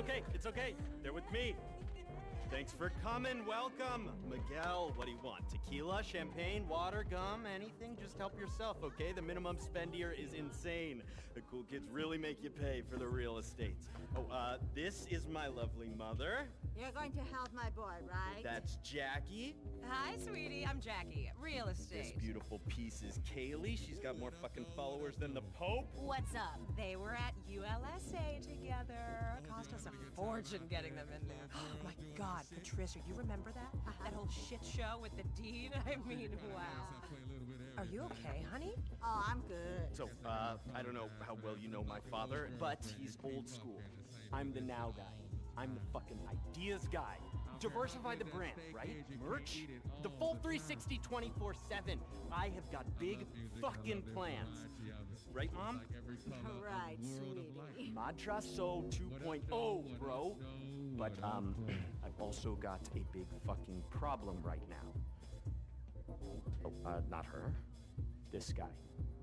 okay. It's okay. They're with me. Thanks for coming. Welcome. Miguel, what do you want? Tequila, champagne, water, gum, anything? Just help yourself, okay? The minimum spend here is insane. The cool kids really make you pay for the real estate. Oh, uh, this is my lovely mother. You're going to help my boy, right? That's Jackie. Hi, sweetie. I'm Jackie. Real estate. This beautiful piece is Kaylee. She's got more fucking followers than the Pope. What's up? They were at ULSA fortune getting them in there. Oh my God, Patricia, you remember that? That whole shit show with the dean? I mean, wow. Are you okay, honey? Oh, I'm good. So, uh, I don't know how well you know my father, but he's old school. I'm the now guy. I'm the fucking ideas guy. Diversify the brand, right? Merch? The full 360 24 7. I have got big fucking plans. Right, Mom? Right, sweetie. Madrazo 2.0, bro. But, um, I've also got a big fucking problem right now. Oh, uh, not her. This guy.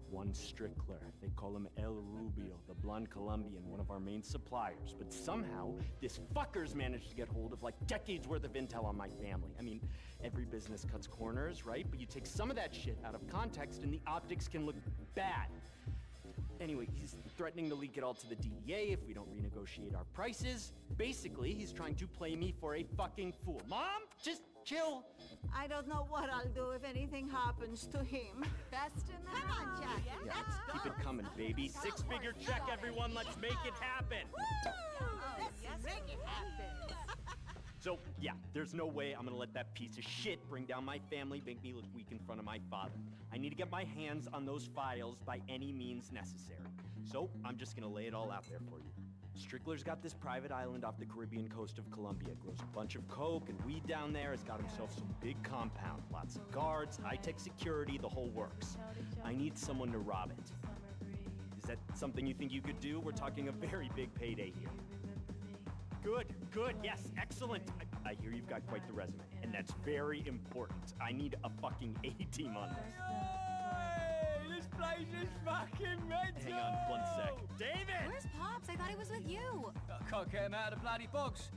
Juan Strickler. They call him El Rubio, the blonde Colombian, one of our main suppliers. But somehow, this fucker's managed to get hold of like decades worth of intel on my family. I mean, every business cuts corners, right? But you take some of that shit out of context and the optics can look bad. Anyway, he's threatening to leak it all to the DEA if we don't renegotiate our prices. Basically, he's trying to play me for a fucking fool. Mom, just chill. I don't know what I'll do if anything happens to him. Best in the Come on, Jackie. Yeah. Let's go. Keep it coming, baby. Six figure check, everyone. Let's make it happen. Oh, Let's make it happen. So, yeah, there's no way I'm gonna let that piece of shit bring down my family, make me look weak in front of my father. I need to get my hands on those files by any means necessary. So, I'm just gonna lay it all out there for you. Strickler's got this private island off the Caribbean coast of Colombia. Grows a bunch of coke and weed down there. Has got himself some big compound, lots of guards, high-tech security, the whole works. I need someone to rob it. Is that something you think you could do? We're talking a very big payday here. Good, good, yes, excellent. I, I hear you've got quite the resume, and that's very important. I need a fucking A-team on this. This place is fucking mental! Hang on one sec. David! Where's Pops? I thought he was with you. I can't get him out of the bloody box.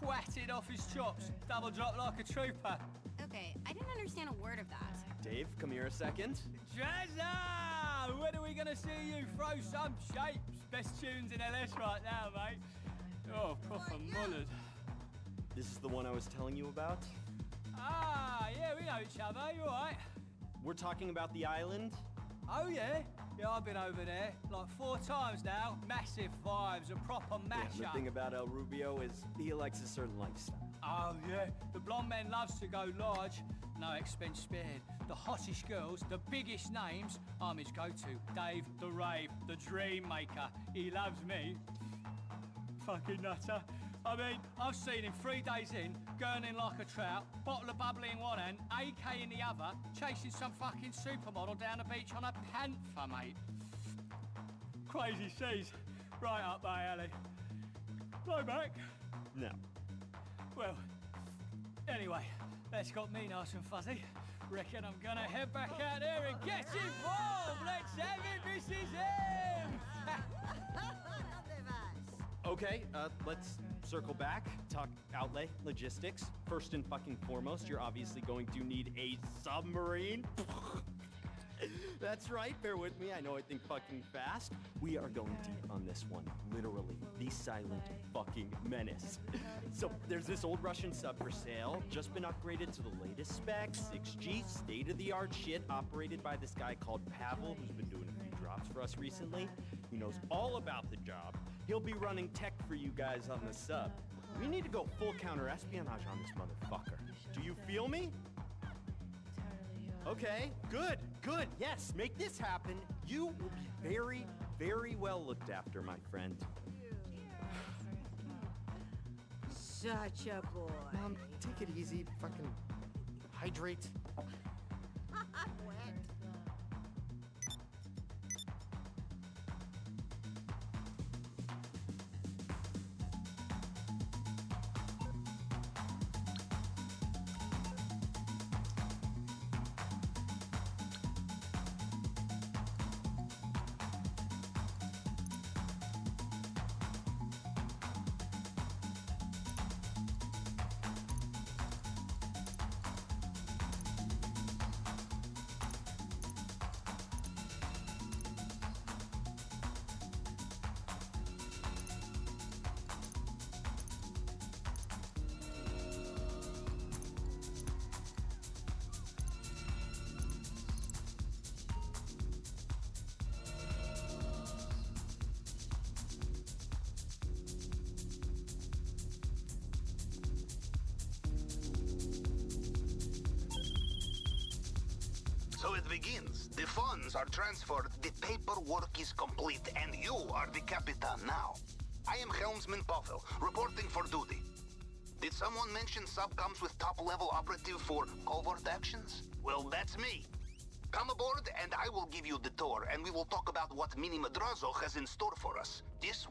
Twatted off his chops, double drop like a trooper. Okay, I didn't understand a word of that. Dave, come here a second. Jazza! When are we gonna see you throw some shapes? Best tunes in LS right now, mate. Oh, proper mullered. This is the one I was telling you about. Ah, yeah, we know each other, you alright? We're talking about the island. Oh, yeah? Yeah, I've been over there, like four times now. Massive vibes, a proper Yeah, the thing about El Rubio is he likes a certain lifestyle. Oh, yeah. The blonde man loves to go large. No expense spared. The hottest girls, the biggest names, I'm his go-to. Dave the Rave, the Dream Maker. He loves me. Fucking nutter. I mean, I've seen him three days in, gurning like a trout, bottle of bubbly in one hand, AK in the other, chasing some fucking supermodel down the beach on a panther, mate. Crazy seas. Right up my alley. Blow back. No. Well, anyway, that's got me nice and fuzzy. Reckon I'm gonna head back out there and get involved. Let's have it, Mrs. M. Okay, uh, let's circle back, talk outlay, logistics. First and fucking foremost, you're obviously going to need a submarine. That's right, bear with me. I know I think fucking fast. We are going deep on this one. Literally, the silent fucking menace. So, there's this old Russian sub for sale, just been upgraded to the latest specs, 6G, state of the art shit, operated by this guy called Pavel, who's been doing a few drops for us recently. He knows all about the job. He'll be running tech for you guys on the sub. We need to go full counter espionage on this motherfucker. Do you feel me? Okay, good, good. Yes, make this happen. You will be very, very well looked after, my friend. Such a boy. Mom, take it easy. Fucking hydrate. begins. The funds are transferred, the paperwork is complete, and you are the Capitan now. I am Helmsman Pavel, reporting for duty. Did someone mention subcoms with top-level operative for covert actions? Well, that's me. Come aboard and I will give you the tour, and we will talk about what Mini Madrazo has in store for us. This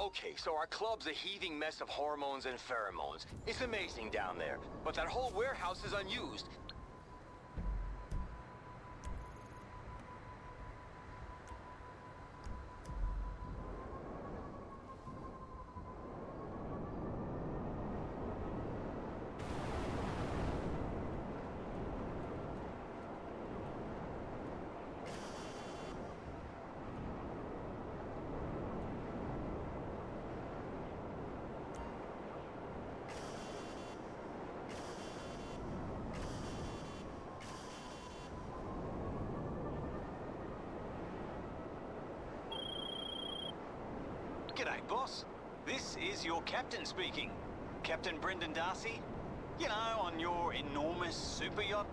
Okay, so our club's a heaving mess of hormones and pheromones. It's amazing down there. But that whole warehouse is unused. Boss. This is your captain speaking. Captain Brendan Darcy. You know, on your enormous super yacht.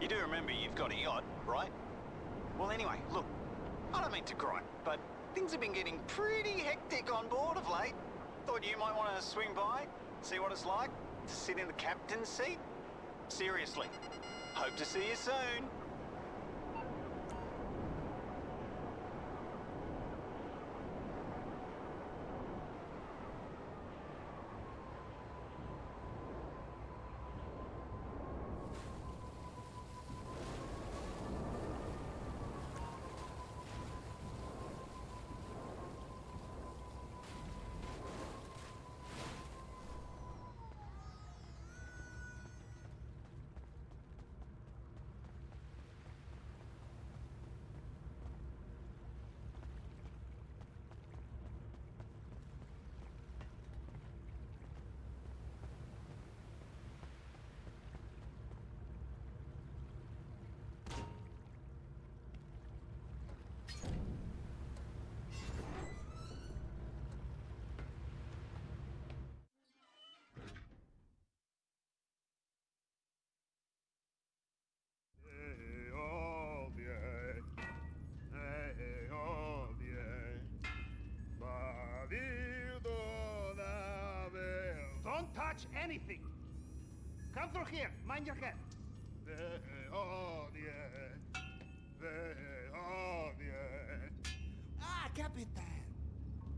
You do remember you've got a yacht, right? Well, anyway, look. I don't mean to gripe, but things have been getting pretty hectic on board of late. Thought you might want to swing by, see what it's like to sit in the captain's seat. Seriously. Hope to see you soon. Anything. Come through here. Mind your head. Eh, oh, bien. Eh, oh, bien. Ah, Capitan.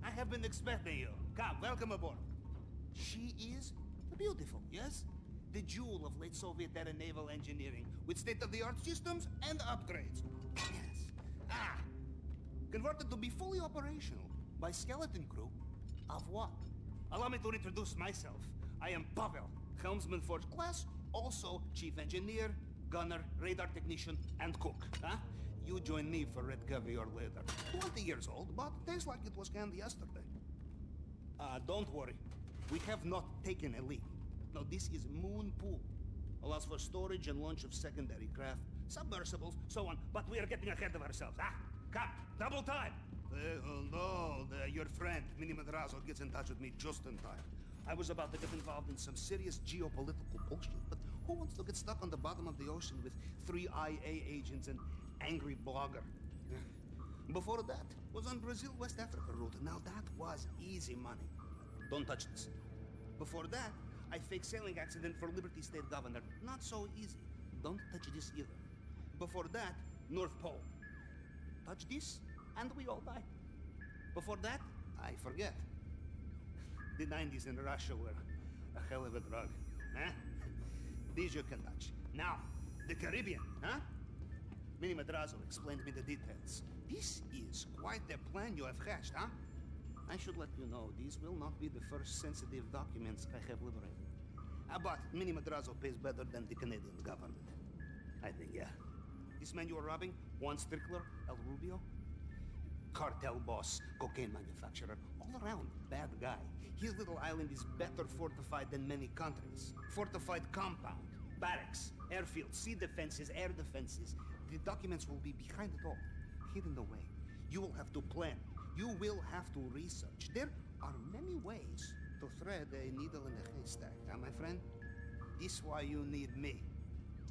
I have been expecting you. Come, welcome aboard. She is beautiful, yes? The jewel of late Soviet era naval engineering with state-of-the-art systems and upgrades. Yes. Ah, converted to be fully operational by skeleton crew of what? Allow me to introduce myself. I am Pavel, helmsman first class, also chief engineer, gunner, radar technician, and cook. Huh? You join me for red caviar later. 20 years old, but tastes like it was canned yesterday. Uh, don't worry. We have not taken a leak. No, this is Moon Pool. Allows for storage and launch of secondary craft, submersibles, so on. But we are getting ahead of ourselves. Ah, come, double time. Uh, oh, no, the, your friend, Mini Madrazo, gets in touch with me just in time. I was about to get involved in some serious geopolitical bullshit, but who wants to get stuck on the bottom of the ocean with three IA agents and angry blogger? Before that was on Brazil-West Africa route. Now that was easy money. Don't touch this. Before that, I faked sailing accident for Liberty State Governor. Not so easy. Don't touch this either. Before that, North Pole. Touch this, and we all die. Before that, I forget. The 90s in Russia were a hell of a drug, huh? These you can touch. Now, the Caribbean, huh? Mini Madrazo explained me the details. This is quite the plan you have hatched, huh? I should let you know, these will not be the first sensitive documents I have liberated. Uh, but Mini Madrazo pays better than the Canadian government. I think, yeah. This man you are robbing, Juan Strickler, El Rubio, cartel boss, cocaine manufacturer, all around bad guy. His little island is better fortified than many countries. Fortified compound, barracks, airfield, sea defenses, air defenses. The documents will be behind it all, hidden away. You will have to plan. You will have to research. There are many ways to thread a needle in a haystack, huh, my friend? This is why you need me.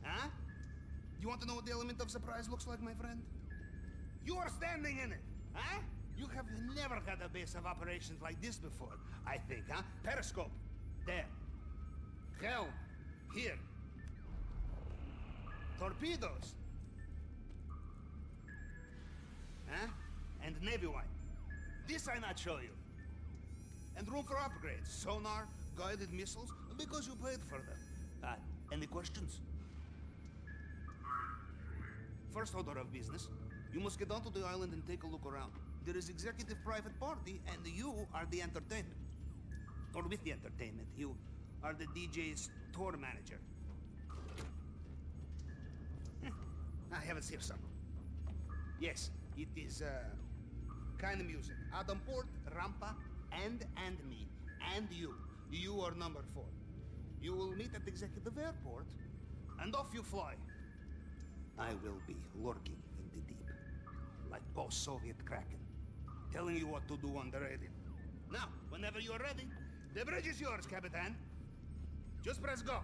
Huh? You want to know what the element of surprise looks like, my friend? You are standing in it, huh? You have never had a base of operations like this before, I think, huh? Periscope, there. Helm, here. Torpedoes. Huh? And Navy White. This I not show you. And room for upgrades. Sonar, guided missiles, because you paid for them. Uh, any questions? First order of business, you must get onto the island and take a look around. There is executive private party, and you are the entertainment. Or with the entertainment, you are the DJ's tour manager. Hmm, I have it here some. Yes, it is, uh, kind of music. Adam Port, Rampa, and and me. And you. You are number four. You will meet at Executive Airport, and off you fly. I will be lurking in the deep, like post-Soviet Kraken, telling you what to do on the radio. Now, whenever you are ready, the bridge is yours, Capitan. Just press go.